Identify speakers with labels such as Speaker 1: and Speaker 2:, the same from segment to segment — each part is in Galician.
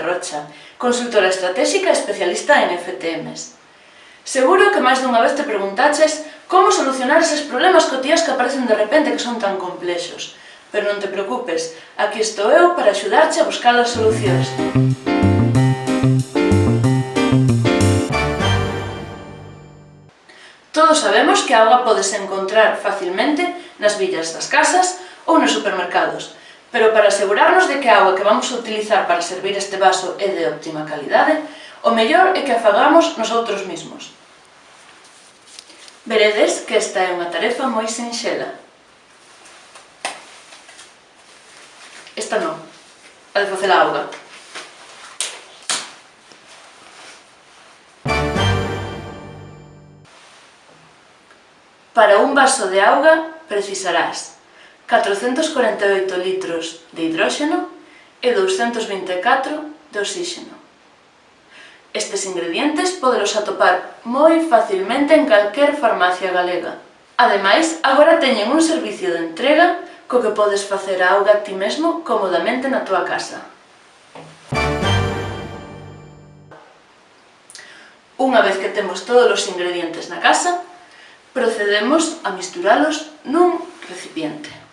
Speaker 1: Rocha, consultora estratégica e especialista en FTMs. Seguro que máis dunha vez te preguntaches como solucionar eses problemas cotidianos que aparecen de repente que son tan complexos. Pero non te preocupes, aquí estou eu para axudarche a buscar as solucións. Todos sabemos que a auga podes encontrar facilmente nas villas das casas ou nos supermercados, Pero para asegurarnos de que a agua que vamos a utilizar para servir este vaso é de óptima calidade, o mellor é que a fagamos nosotros mesmos. Veredes que esta é unha tarefa moi sinxela. Esta non, a de facer a auga. Para un vaso de auga precisarás 448 litros de hidróxeno e 224 de oxígeno. Estes ingredientes podelos atopar moi facilmente en calquer farmacia galega. Ademais, agora teñen un servicio de entrega co que podes facer a auga ti mesmo cómodamente na túa casa. Unha vez que temos todos os ingredientes na casa, procedemos a misturalos nun recipiente.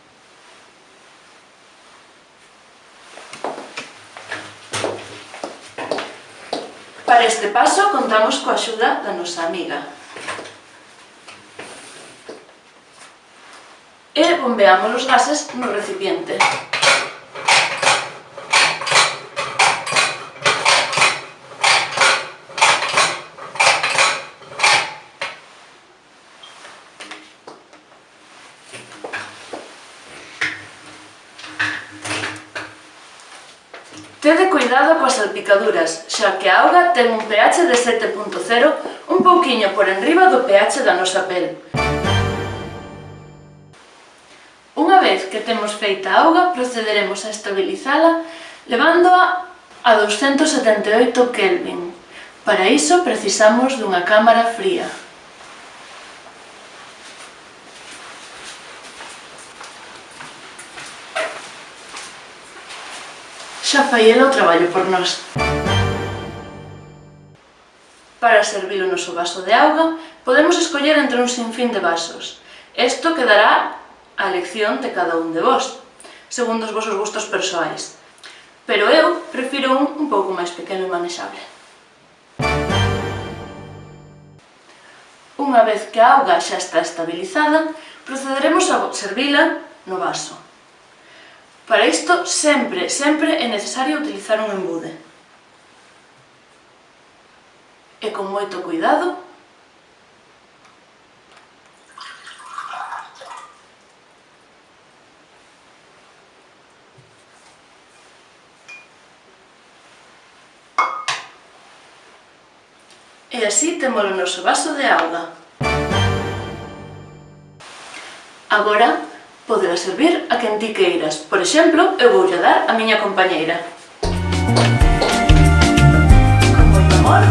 Speaker 1: Para este paso contamos coa axuda da nosa amiga. E bombeamos os gases no recipiente. Tede cuidado coas salpicaduras, xa que a auga ten un pH de 7.0 un pouquiño por enriba do pH da nosa pel. Unha vez que temos feita a auga, procederemos a estabilizala levándoa a 278 Kelvin. Para iso precisamos dunha cámara fría. xa fai ela o traballo por nós. Para servir o noso vaso de auga, podemos escoller entre un sinfín de vasos. Isto quedará a elección de cada un de vós, segundo os vosos gustos persoais. Pero eu prefiro un un pouco máis pequeno e manexable. Unha vez que a auga xa está estabilizada, procederemos a servila no vaso. Para isto, sempre, sempre é necesario utilizar un embude. E con moito cuidado, E así temos o noso vaso de auga. Agora Podela servir a quen ti queiras. Por exemplo, eu voulle dar a miña compañeira. Con moito amor.